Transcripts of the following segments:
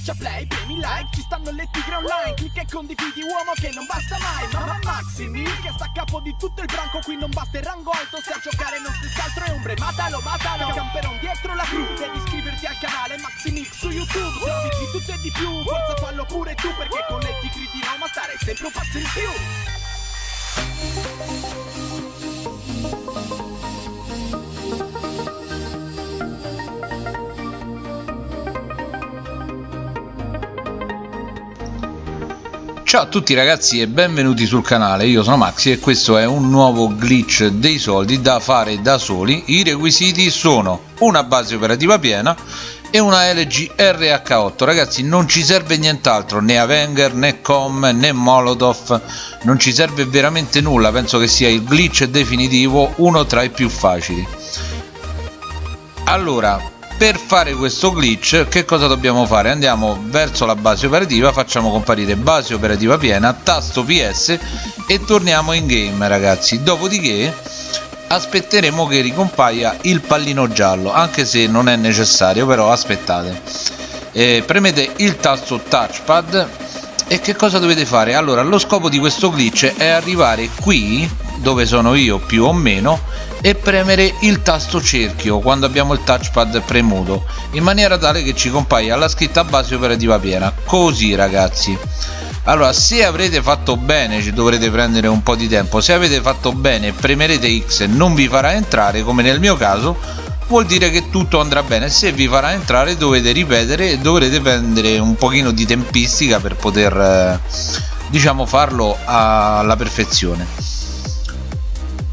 Schiaccia play, premi like, ci stanno le tigre online Clicca e condividi uomo che non basta mai Mamma Maximi che sta a capo di tutto il branco Qui non basta il rango alto, se a giocare non stessi altro è ombre Matalo, matalo, camperon dietro la crew Devi iscriverti al canale Maximix su YouTube Servizi di tutto e di più, forza fallo pure tu Perché con le tigre di Roma stare sempre un passo in più Ciao a tutti ragazzi e benvenuti sul canale, io sono Maxi e questo è un nuovo glitch dei soldi da fare da soli. I requisiti sono una base operativa piena e una LG RH8. Ragazzi non ci serve nient'altro, né Avenger, né Com, né Molotov, non ci serve veramente nulla, penso che sia il glitch definitivo, uno tra i più facili. Allora, per fare questo glitch che cosa dobbiamo fare? Andiamo verso la base operativa facciamo comparire base operativa piena tasto ps e torniamo in game ragazzi. Dopodiché aspetteremo che ricompaia il pallino giallo anche se non è necessario però aspettate. Eh, premete il tasto touchpad e che cosa dovete fare? Allora lo scopo di questo glitch è arrivare qui dove sono io più o meno e premere il tasto cerchio quando abbiamo il touchpad premuto in maniera tale che ci compaia la scritta base operativa piena. Così ragazzi. Allora se avrete fatto bene ci dovrete prendere un po' di tempo se avete fatto bene premerete X e non vi farà entrare come nel mio caso vuol dire che tutto andrà bene. Se vi farà entrare dovete ripetere e dovrete prendere un pochino di tempistica per poter eh, diciamo farlo alla perfezione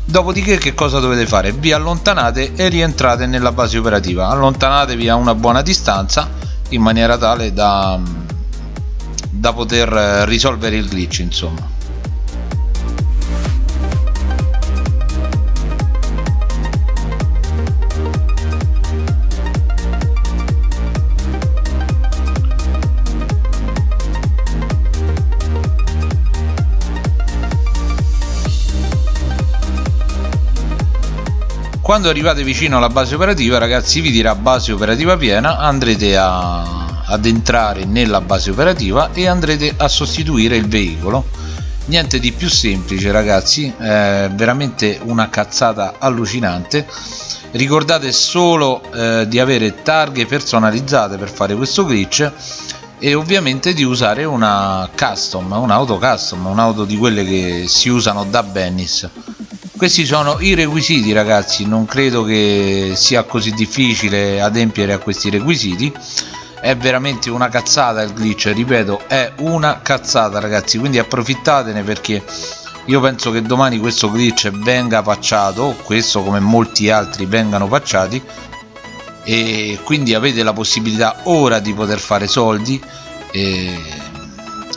dopodiché che cosa dovete fare? Vi allontanate e rientrate nella base operativa. Allontanatevi a una buona distanza in maniera tale da, da poter risolvere il glitch insomma quando arrivate vicino alla base operativa ragazzi vi dirà base operativa piena andrete a, ad entrare nella base operativa e andrete a sostituire il veicolo. Niente di più semplice ragazzi è veramente una cazzata allucinante. Ricordate solo eh, di avere targhe personalizzate per fare questo glitch e ovviamente di usare una custom un'auto custom un'auto di quelle che si usano da Bennis questi sono i requisiti ragazzi. Non credo che sia così difficile adempiere a questi requisiti. È veramente una cazzata il glitch ripeto è una cazzata ragazzi. Quindi approfittatene perché io penso che domani questo glitch venga facciato questo come molti altri vengano facciati e quindi avete la possibilità ora di poter fare soldi e,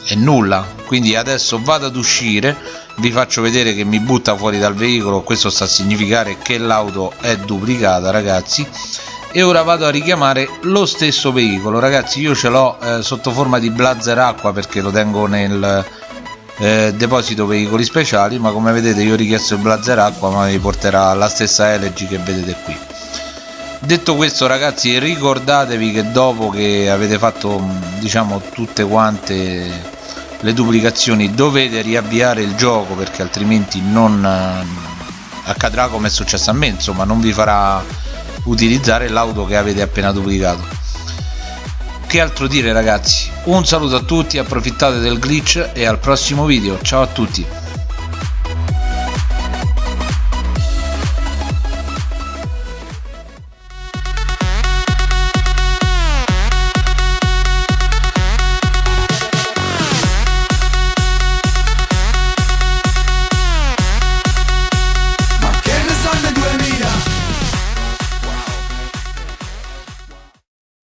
e nulla. Quindi adesso vado ad uscire vi faccio vedere che mi butta fuori dal veicolo questo sta a significare che l'auto è duplicata ragazzi. E ora vado a richiamare lo stesso veicolo. Ragazzi io ce l'ho eh, sotto forma di blazer acqua perché lo tengo nel eh, deposito veicoli speciali ma come vedete io ho richiesto il blazer acqua ma mi porterà la stessa LG che vedete qui detto questo ragazzi ricordatevi che dopo che avete fatto diciamo tutte quante le duplicazioni dovete riavviare il gioco perché altrimenti non eh, accadrà come è successo a me insomma non vi farà utilizzare l'auto che avete appena duplicato. Che altro dire ragazzi? Un saluto a tutti approfittate del glitch e al prossimo video. Ciao a tutti